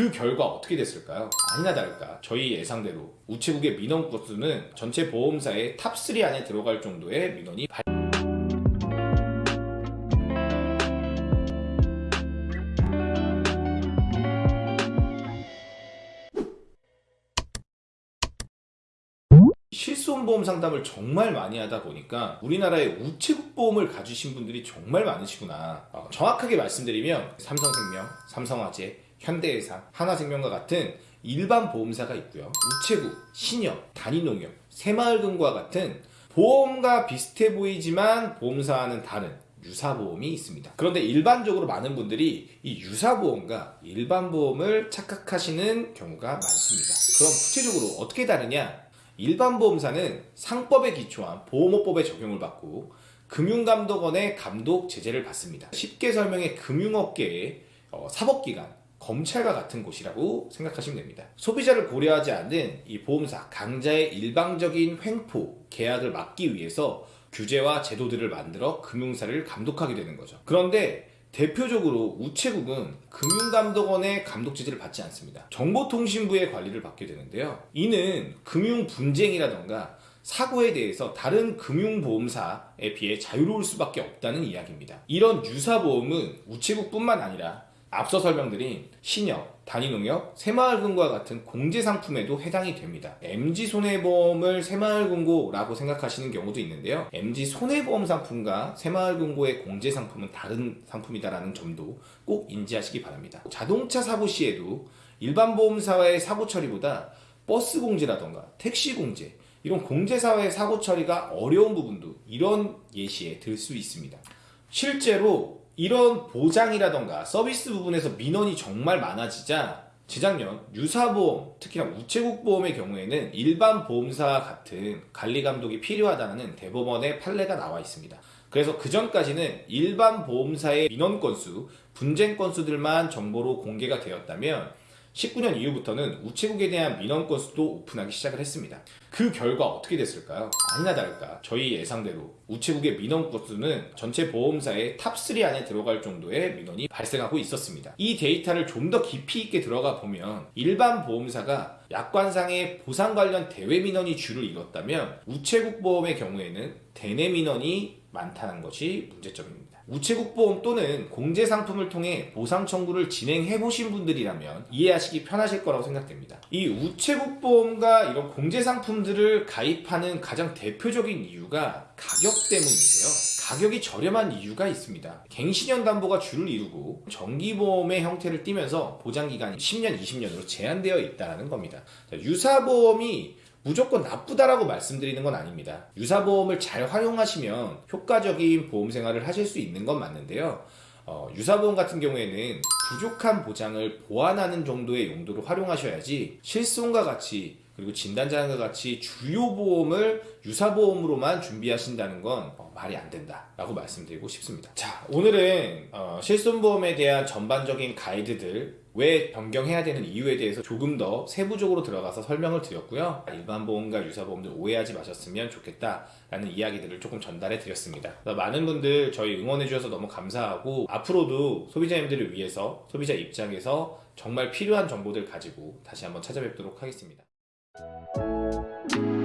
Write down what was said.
그 결과 어떻게 됐을까요? 아니나 다를까 저희 예상대로 우체국의 민원 건수는 전체 보험사의 top3 안에 들어갈 정도의 민원이 발... 실손보험 상담을 정말 많이 하다 보니까 우리나라에 우체국 보험을 가지신 분들이 정말 많으시구나 어, 정확하게 말씀드리면 삼성생명, 삼성화재, 현대해상, 하나생명과 같은 일반 보험사가 있고요 우체국, 신협, 단위농협, 새마을금고와 같은 보험과 비슷해 보이지만 보험사와는 다른 유사보험이 있습니다. 그런데 일반적으로 많은 분들이 이 유사보험과 일반보험을 착각하시는 경우가 많습니다. 그럼 구체적으로 어떻게 다르냐? 일반 보험사는 상법에 기초한 보험업법의 적용을 받고 금융감독원의 감독 제재를 받습니다. 쉽게 설명해 금융업계의 어, 사법기관, 검찰과 같은 곳이라고 생각하시면 됩니다. 소비자를 고려하지 않는 이 보험사 강자의 일방적인 횡포, 계약을 막기 위해서 규제와 제도들을 만들어 금융사를 감독하게 되는 거죠. 그런데 대표적으로 우체국은 금융감독원의 감독 지지를 받지 않습니다. 정보통신부의 관리를 받게 되는데요. 이는 금융 분쟁이라던가 사고에 대해서 다른 금융보험사에 비해 자유로울 수밖에 없다는 이야기입니다. 이런 유사보험은 우체국뿐만 아니라 앞서 설명드린 신협, 단위농협, 새마을금고와 같은 공제상품에도 해당이 됩니다. MG손해보험을 새마을금고라고 생각하시는 경우도 있는데요. MG손해보험 상품과 새마을금고의 공제상품은 다른 상품이다라는 점도 꼭 인지하시기 바랍니다. 자동차 사고 시에도 일반 보험사와의 사고 처리보다 버스 공제라던가 택시 공제 이런 공제사와의 사고 처리가 어려운 부분도 이런 예시에 들 수 있습니다. 실제로 이런 보장이라던가 서비스 부분에서 민원이 정말 많아지자 재작년 유사보험, 특히나 우체국 보험의 경우에는 일반 보험사 같은 관리감독이 필요하다는 대법원의 판례가 나와 있습니다. 그래서 그 전까지는 일반 보험사의 민원 건수, 분쟁 건수들만 정보로 공개가 되었다면 19년 이후부터는 우체국에 대한 민원 건수도 오픈하기 시작을 했습니다. 그 결과 어떻게 됐을까요? 아니나 다를까 저희 예상대로 우체국의 민원 건수는 전체 보험사의 top3 안에 들어갈 정도의 민원이 발생하고 있었습니다. 이 데이터를 좀 더 깊이 있게 들어가 보면 일반 보험사가 약관상의 보상 관련 대외 민원이 주를 이뤘다면 우체국 보험의 경우에는 대내 민원이 많다는 것이 문제점입니다. 우체국 보험 또는 공제 상품을 통해 보상 청구를 진행해 보신 분들이라면 이해하시기 편하실 거라고 생각됩니다. 이 우체국 보험과 이런 공제 상품들을 가입하는 가장 대표적인 이유가 가격 때문인데요. 가격이 저렴한 이유가 있습니다. 갱신형 담보가 주를 이루고 정기보험의 형태를 띠면서 보장기간이 10년, 20년으로 제한되어 있다는 겁니다. 유사보험이 무조건 나쁘다라고 말씀드리는 건 아닙니다. 유사보험을 잘 활용하시면 효과적인 보험 생활을 하실 수 있는 건 맞는데요. 어, 유사보험 같은 경우에는 부족한 보장을 보완하는 정도의 용도로 활용하셔야지 실손과 같이 그리고 진단자과 같이 주요 보험을 유사 보험으로만 준비하신다는 건 어, 말이 안 된다 라고 말씀드리고 싶습니다. 자, 오늘은 어, 실손보험에 대한 전반적인 가이드들 왜 변경해야 되는 이유에 대해서 조금 더 세부적으로 들어가서 설명을 드렸고요. 일반 보험과 유사 보험들 오해하지 마셨으면 좋겠다라는 이야기들을 조금 전달해 드렸습니다. 많은 분들 저희 응원해 주셔서 너무 감사하고 앞으로도 소비자님들을 위해서 소비자 입장에서 정말 필요한 정보들 가지고 다시 한번 찾아뵙도록 하겠습니다. Thank you.